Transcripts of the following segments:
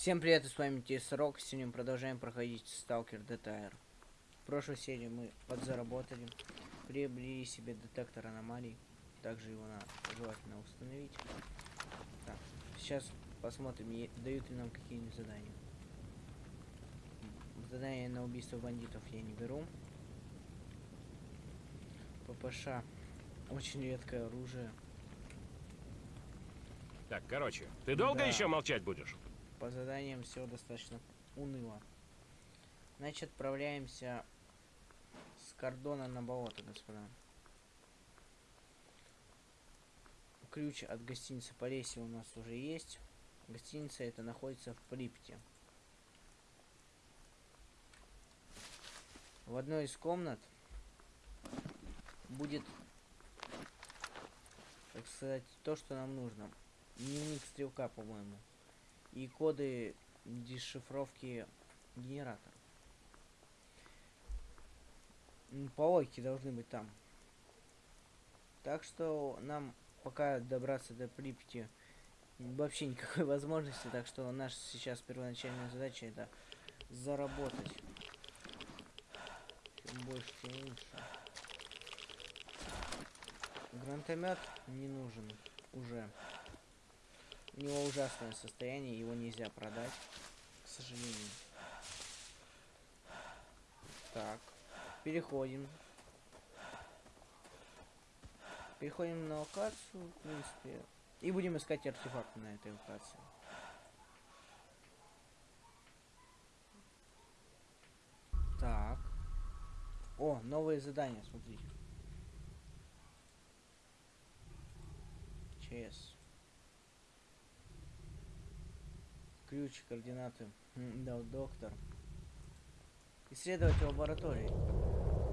Всем привет, с вами Тесрок. Сегодня мы продолжаем проходить Stalker DTR. В прошлой серии мы подзаработали, приобрели себе детектор аномалий. Также его надо желательно установить. Так, сейчас посмотрим, дают ли нам какие-нибудь задания. Задания на убийство бандитов я не беру. ППШ очень редкое оружие. Так, короче, ты долго Да. еще молчать будешь? По заданиям все достаточно уныло. Значит, отправляемся с кордона на болото, господа. Ключ от гостиницы Полесье у нас уже есть. Гостиница это находится в Припяти. В одной из комнат будет, так сказать, то, что нам нужно. Дневник стрелка, по-моему и коды дешифровки генератора. По должны быть там. Так что нам пока добраться до Припяти вообще никакой возможности, так что наша сейчас первоначальная задача это заработать. Чем больше, тем лучше. Гранатомет не нужен уже. У него ужасное состояние, его нельзя продать, к сожалению. Так, переходим. Переходим на локацию, в принципе, и будем искать артефакты на этой локации. Так. О, новые задания, смотрите. ЧС. Ключ, координаты. М, Дал доктор. Исследовать лаборатории.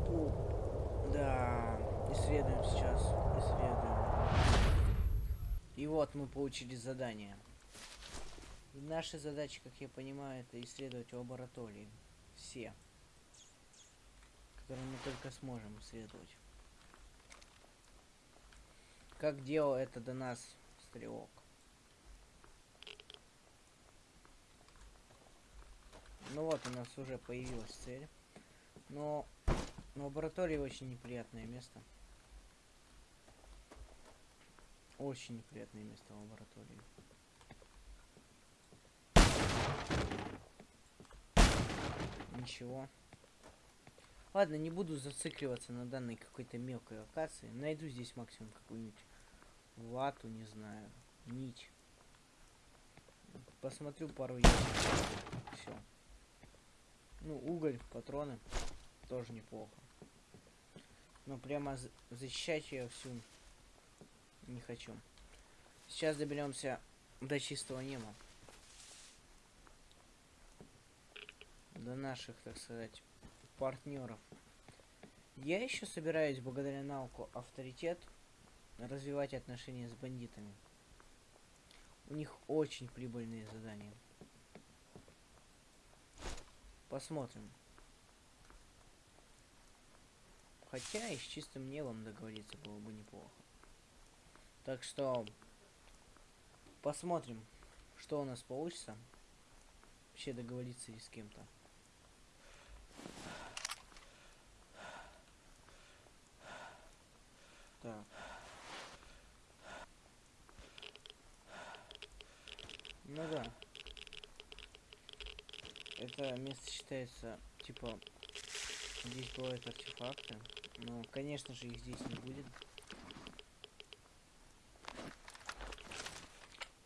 О, да. Исследуем сейчас. Исследуем. И вот мы получили задание. И наша задача, как я понимаю, это исследовать лаборатории. Все. Которые мы только сможем исследовать. Как делал это до нас стрелок. Ну вот у нас уже появилась цель. Но лаборатория очень неприятное место. Очень неприятное место лаборатории. Ничего. Ладно, не буду зацикливаться на данной какой-то мелкой локации. Найду здесь максимум какую-нибудь вату, не знаю, нить. Посмотрю пару ящиков. Все. Ну, уголь, патроны. Тоже неплохо. Но прямо за- защищать я всю не хочу. Сейчас доберемся до чистого неба. До наших, так сказать, партнеров. Я еще собираюсь, благодаря науку авторитет, развивать отношения с бандитами. У них очень прибыльные задания. Посмотрим. Хотя и с чистым небом договориться было бы неплохо. Так что посмотрим, что у нас получится. Вообще договориться и с кем-то. Так. Ну да. Это место считается, типа, здесь бывают артефакты. Но, конечно же, их здесь не будет.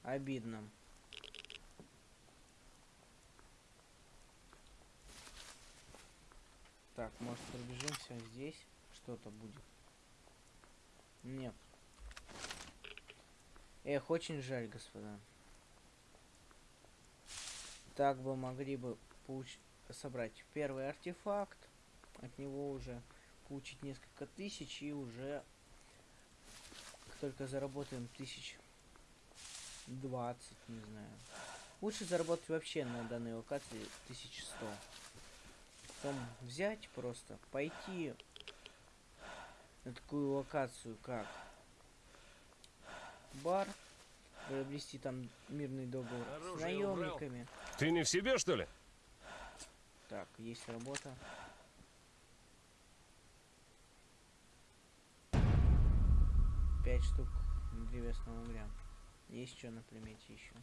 Обидно. Так, может пробежимся здесь? Что-то будет. Нет. Эх, очень жаль, господа. Так бы могли бы получ... собрать первый артефакт. От него уже получить несколько тысяч и уже только заработаем тысяч 20, не знаю. Лучше заработать вообще на данной локации 1100. Потом взять просто, пойти на такую локацию, как бар, приобрести там мирный договор с Оружие убрал? наемниками. Ты не в себе, что ли? Так, есть работа. Пять штук древесного угля. Есть что на примете еще?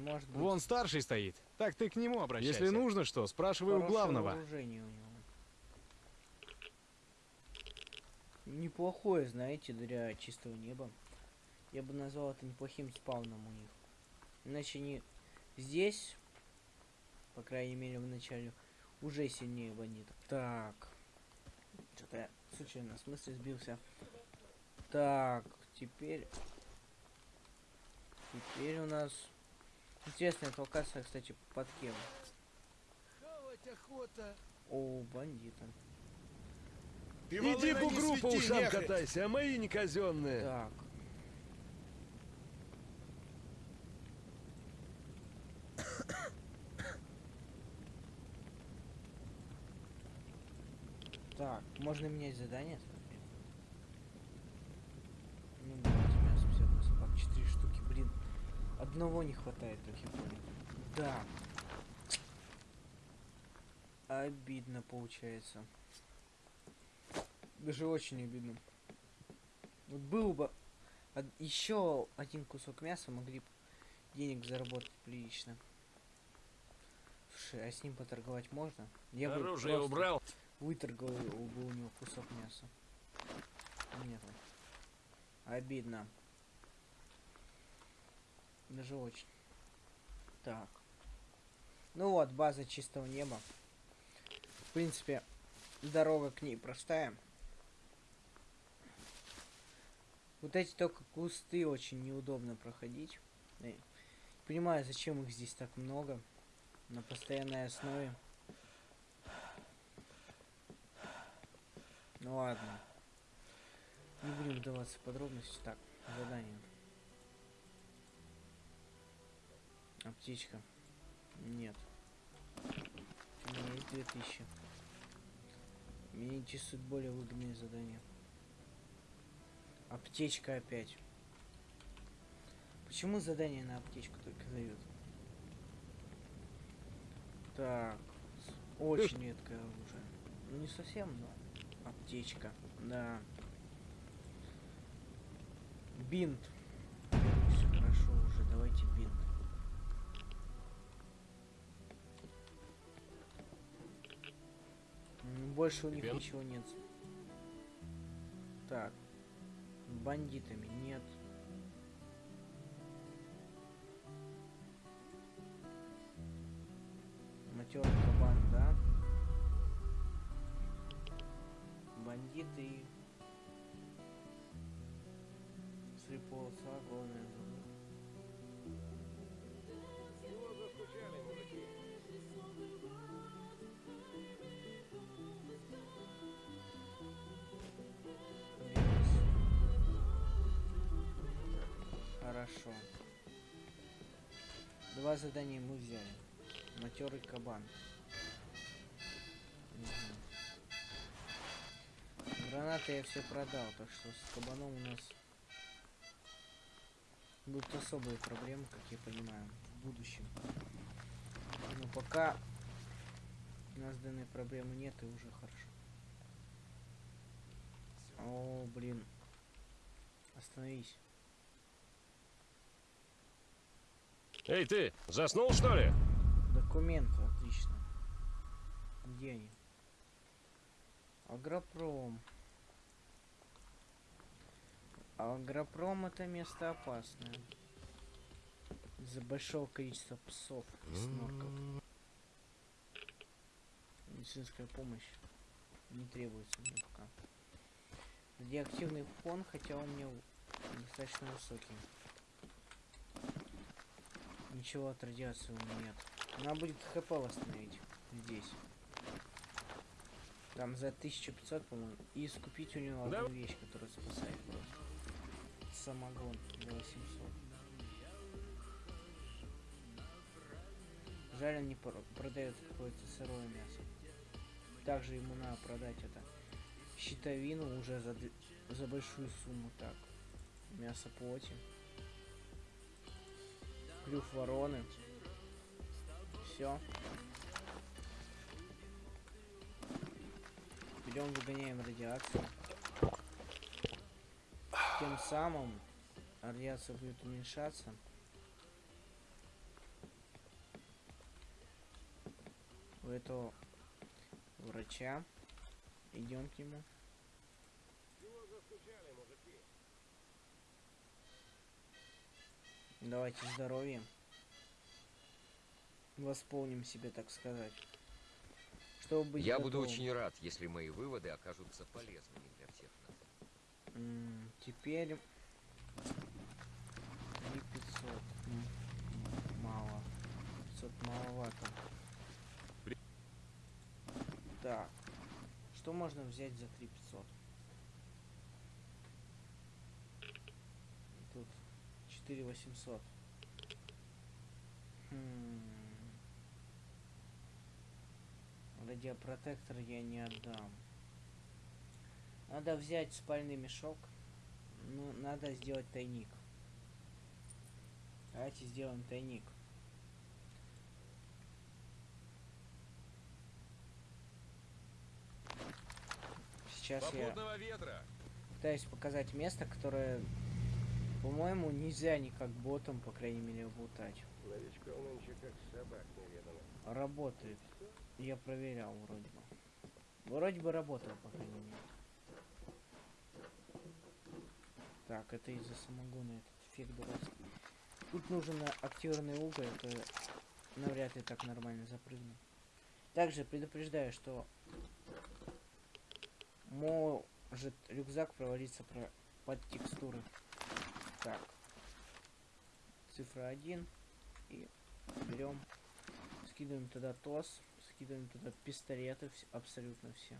Может быть, Вон старший стоит. Так ты к нему обращайся. Если нужно что, спрашивай у главного. вооружение у него. Неплохое, знаете, для чистого неба. Я бы назвал это неплохим спауном у них. Иначе они здесь, по крайней мере в начале, уже сильнее бандитов. Так. Что-то я случайно в смысле сбился. Так, теперь... Теперь у нас... Интересная эта локация, кстати, под кем? О, бандиты. Иди по ушам катайся, а мои не казенные. Так. Так, можно менять задание? смотри. Ну, давайте мясо 50 на собак, 4 штуки, блин. Одного не хватает, как я понял. Да. Обидно получается. Даже очень обидно. Вот был бы еще один кусок мяса, могли бы денег заработать прилично. Слушай, а с ним поторговать можно? Я бы Оружие просто убрал. Выторговал бы у него кусок мяса. Нет. Обидно. Даже очень. Так. Ну вот, база чистого неба. В принципе, дорога к ней простая. Вот эти только кусты очень неудобно проходить. Э, Понимаю, зачем их здесь так много. На постоянной основе. Ну ладно. Не будем вдаваться в подробности. Так, задание. Аптечка. Нет. У меня есть 2000. Меня интересуют более выгодные задания. Аптечка опять. Почему задание на аптечку только дают? Так. Очень редкое оружие. Ну не совсем, но аптечка. Да. Бинт. Все хорошо уже. Давайте бинт. Больше у них Бинт? ничего нет. Так. Бандитами нет. Матерый кабан, да? Бандиты. Три полоса, главное забыл. Бес. Хорошо. Два задания мы взяли. Матерый кабан. Гранаты я все продал, так что с кабаном у нас будут особые проблемы, как я понимаю, в будущем. Но пока у нас данной проблемы нет и уже хорошо. О, блин. Остановись. Эй, ты, заснул, что ли? Документы, отлично. Где они? Агропром. Агропром это место опасное. Из-за большого количества псов и снорков. Медицинская помощь не требуется мне пока. Радиоактивный фон, хотя он мне достаточно высокий. Ничего от радиации у меня нет. Надо будет хп восстановить здесь. Там за 1500, по-моему. И скупить у него одну вещь, которая спасает просто. Самогон за 800. Жаль, он не про- продает какое-то сырое мясо. Также ему надо продать это щитовину уже за, за большую сумму. Так. Мясо плоти. Клюв вороны. Все. Берем, выгоняем радиацию. Тем самым радиация будет уменьшаться. У этого врача. Идем к нему. Давайте здоровьем. Восполним себе, так сказать. Чтобы Я буду готовым. очень рад, если мои выводы окажутся полезными для всех нас. Теперь 3500. М, м, Мало. 500 маловато. Так. Что можно взять за 3500? Тут 4800. Хм. Радиопротектор я не отдам. Надо взять спальный мешок. Ну, надо сделать тайник. Давайте сделаем тайник. Сейчас я Попутного ветра! пытаюсь показать место, которое, по-моему, нельзя никак ботом, по крайней мере, лутать. Новичков нынче как собак неведомо. Работает. Я проверял вроде бы. Вроде бы работал, по крайней мере. Так, это из-за самогона этот фиг дурацкий. Тут нужен активный уголь, это навряд ли так нормально запрыгну. Также предупреждаю, что может рюкзак провалиться про под текстуры. Так. Цифра 1. И берем. Скидываем туда ТОС. Скидываем туда пистолеты. вс- абсолютно все.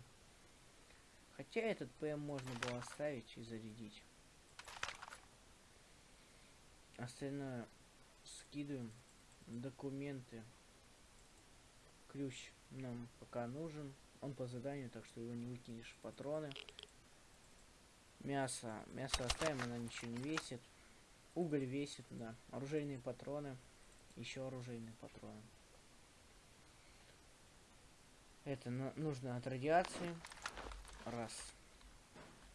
Хотя этот ПМ можно было оставить и зарядить. Остальное скидываем. Документы. Ключ нам пока нужен. Он по заданию, так что его не выкинешь патроны. Мясо. Мясо оставим, она ничего не весит. Уголь весит, да. Оружейные патроны. Еще оружейные патроны. Это нужно от радиации. Раз.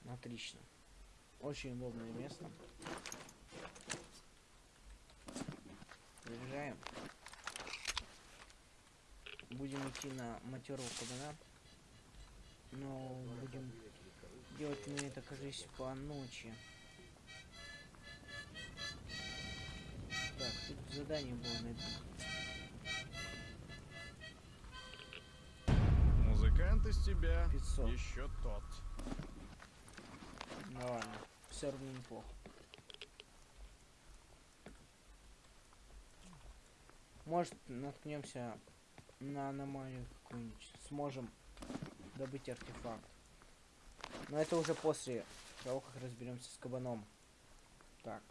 Отлично. Очень удобное место. Заряжаем. Будем идти на матерого кабана. Но будем делать мы это, кажись, по ночи. Так, тут задание было найти. Музыкант из тебя 500. еще тот. Ну ладно, все равно неплохо. Может, наткнемся на аномалию какую-нибудь. Сможем добыть артефакт. Но это уже после того, как разберемся с кабаном. Так.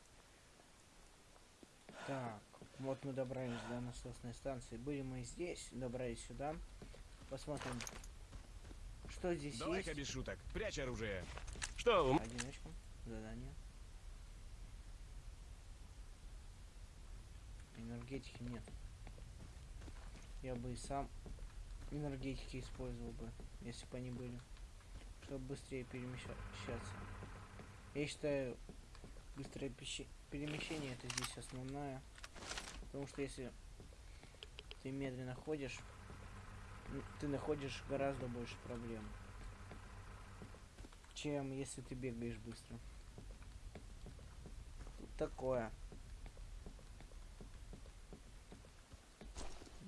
Так. Вот мы добрались до насосной станции. Были мы здесь, добрались сюда. Посмотрим, что здесь Давай-ка есть. без шуток. Прячь оружие. Что, Одиночку. Задание. Энергетики нет. Я бы и сам энергетики использовал бы, если бы они были. Чтобы быстрее перемещаться. Я считаю, быстрое перемещение это здесь основное. Потому что если ты медленно ходишь, ты находишь гораздо больше проблем чем если ты бегаешь быстро. Тут такое.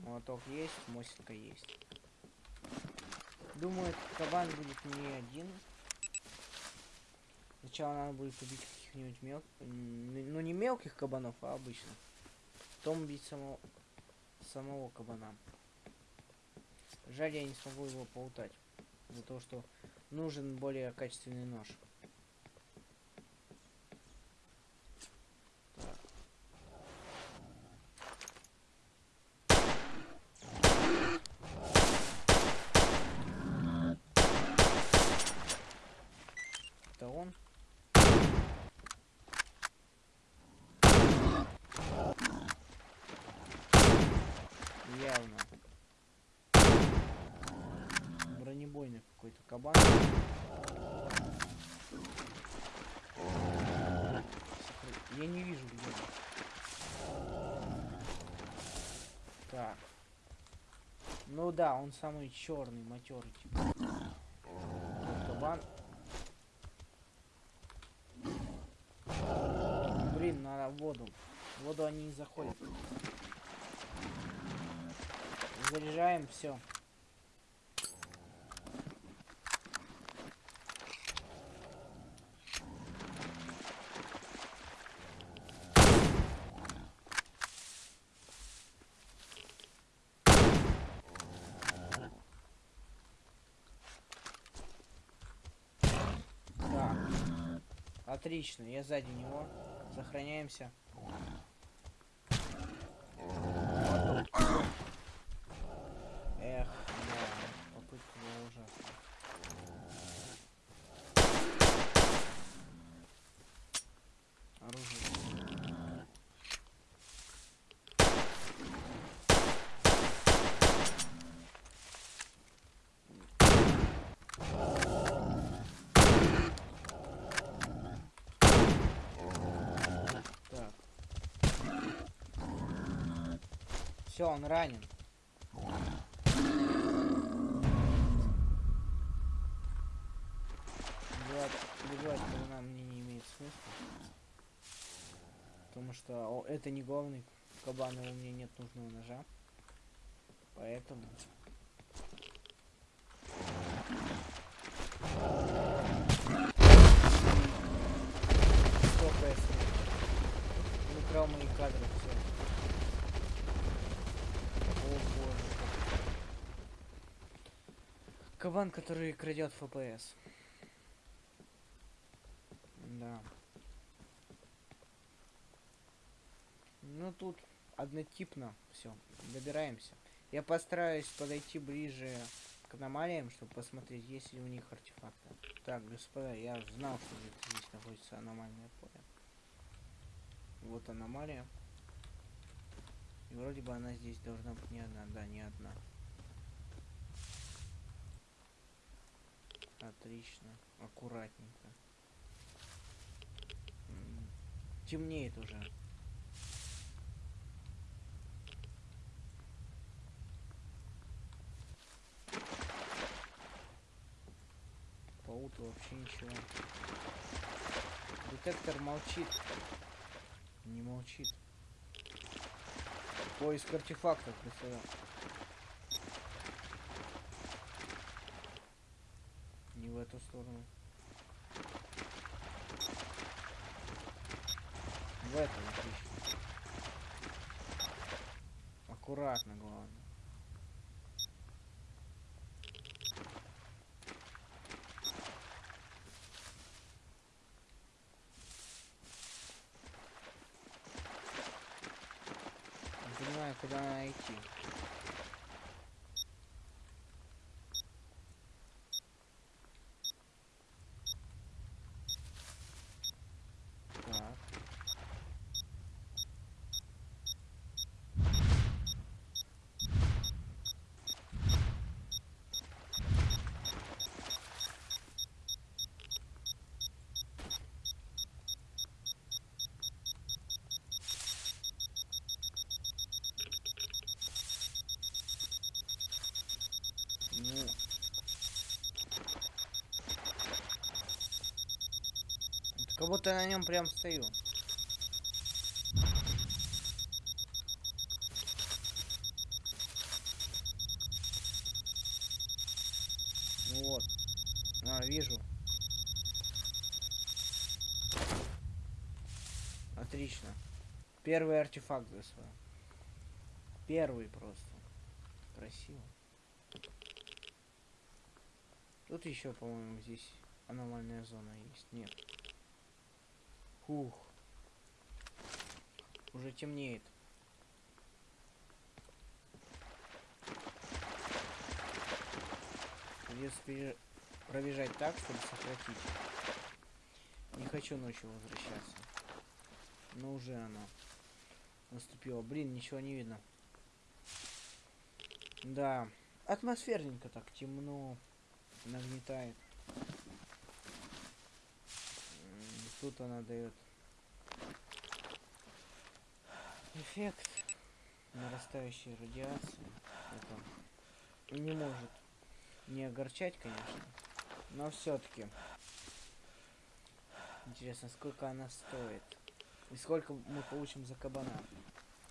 Молоток есть, мосинка есть. Думаю, кабан будет не один. Сначала надо будет убить каких-нибудь мел... м, Ну не мелких кабанов, а обычных. Потом убить самого... самого кабана. Жаль, я не смогу его поутать. За то, что нужен более качественный нож. Так. Это он? Явно. Бронебойный какой-то кабан. Я не вижу где. Так. Ну да, он самый черный, матерый. Типа. Кабан. Блин, надо воду. Воду они не заходят. Заряжаем все. Отлично, я сзади него. Сохраняемся. Эх, да, попытка была ужасная. Оружие. Так. Все, он ранен. Убивать кабана мне не имеет смысла. Потому что о, это не главный кабан, и у меня нет нужного ножа. Поэтому... Смог? Он украл мои кадры, все. О боже. Кабан, который крадет ФПС. Да. Ну тут однотипно все. Добираемся. Я постараюсь подойти ближе к аномалиям, чтобы посмотреть, есть ли у них артефакты. Так, господа, я знал, что здесь находится аномальное поле. Вот аномалия. И вроде бы она здесь должна быть не одна. Да, не одна. Отлично. Аккуратненько. Темнеет уже. По уту вообще ничего. Детектор молчит. Не молчит. Поиск артефактов, господа. Не в эту сторону. В эту отлично. Аккуратно, главное. Не понимаю, куда надо идти. Так. Ну. Это Как будто на нем прям стою. Вот. А, вижу. Отлично. Первый артефакт ГСВ. Первый просто. Красиво. Тут еще, по-моему, здесь аномальная зона есть. Нет. Фух. Уже темнеет. Придется пробежать так, чтобы сократить. Не хочу ночью возвращаться. Но уже она наступила. Блин, ничего не видно. Да. Атмосферненько так, темно. Нагнетает. Тут она дает эффект нарастающей радиации. Это не может не огорчать, конечно. Но все-таки. Интересно, сколько она стоит? И сколько мы получим за кабана?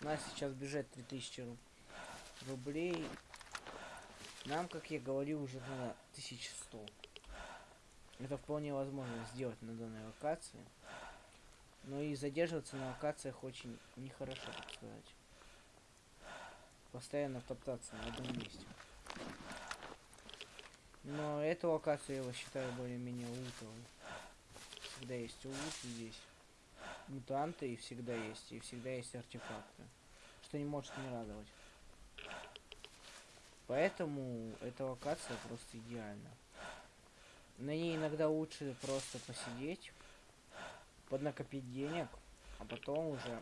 У нас сейчас бюджет 3000 ру- рублей. Нам, как я говорил, уже надо 1100. Это вполне возможно сделать на данной локации. Но и задерживаться на локациях очень нехорошо, так сказать. Постоянно топтаться на одном месте. Но эту локацию я его считаю более-менее лутовой. Всегда есть лут здесь. Мутанты и всегда есть. И всегда есть артефакты. Что не может не радовать. Поэтому эта локация просто идеальна. На ней иногда лучше просто посидеть, поднакопить денег, а потом уже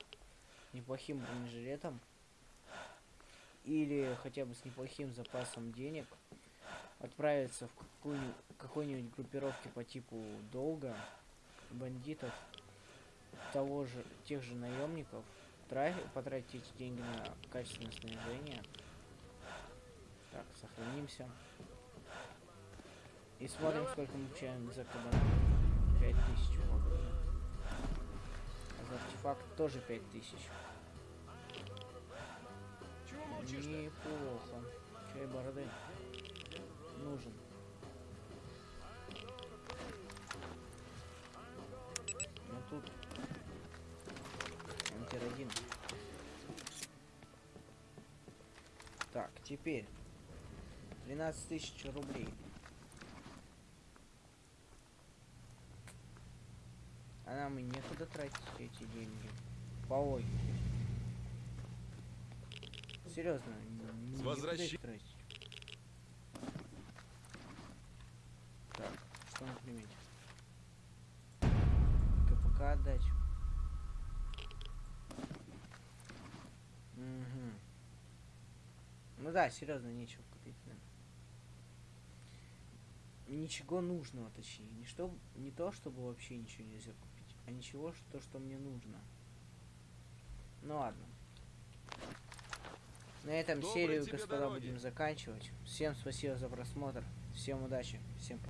неплохим бронежилетом или хотя бы с неплохим запасом денег отправиться в какую какой-нибудь группировке по типу долга, бандитов, того же, тех же наемников, тра- потратить деньги на качественное снаряжение. Так, сохранимся. И смотрим, сколько мы получаем за кабана. 5000 вроде. А за артефакт тоже 5000. Чего молчишь-то? Неплохо. Чай бороды. Нужен. Ну тут антиродин. Так, теперь 13 тысяч рублей. А нам и некуда тратить эти деньги. По логике. Серьезно, н- С некуда их возвращи- тратить. Так, что на примете? КПК отдать. Угу. Ну да, серьезно, нечего купить. да. Ничего нужного, точнее. Не, что, не то, чтобы вообще ничего нельзя купить, а ничего, что, что мне нужно. Ну ладно. На этом Доброй серию, господа, дороги. будем заканчивать. Всем спасибо за просмотр. Всем удачи. Всем пока.